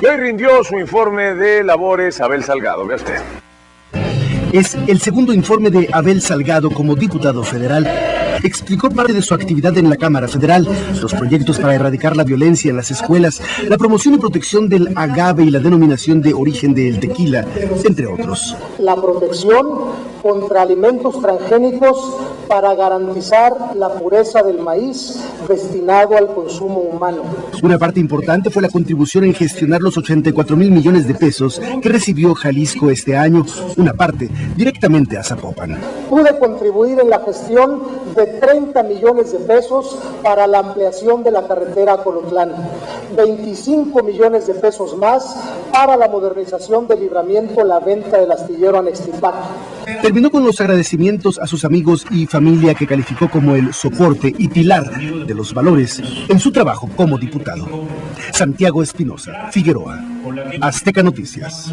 Y hoy rindió su informe de labores Abel Salgado. Vea usted. Es el segundo informe de Abel Salgado como diputado federal explicó parte de su actividad en la Cámara Federal, los proyectos para erradicar la violencia en las escuelas, la promoción y protección del agave y la denominación de origen del tequila, entre otros. La protección contra alimentos transgénicos para garantizar la pureza del maíz destinado al consumo humano. Una parte importante fue la contribución en gestionar los 84 mil millones de pesos que recibió Jalisco este año, una parte directamente a Zapopan. Pude contribuir en la gestión de 30 millones de pesos para la ampliación de la carretera Colotlán, 25 millones de pesos más para la modernización del libramiento la venta del astillero Anextipac. Terminó con los agradecimientos a sus amigos y familia que calificó como el soporte y pilar de los valores en su trabajo como diputado. Santiago Espinosa, Figueroa, Azteca Noticias.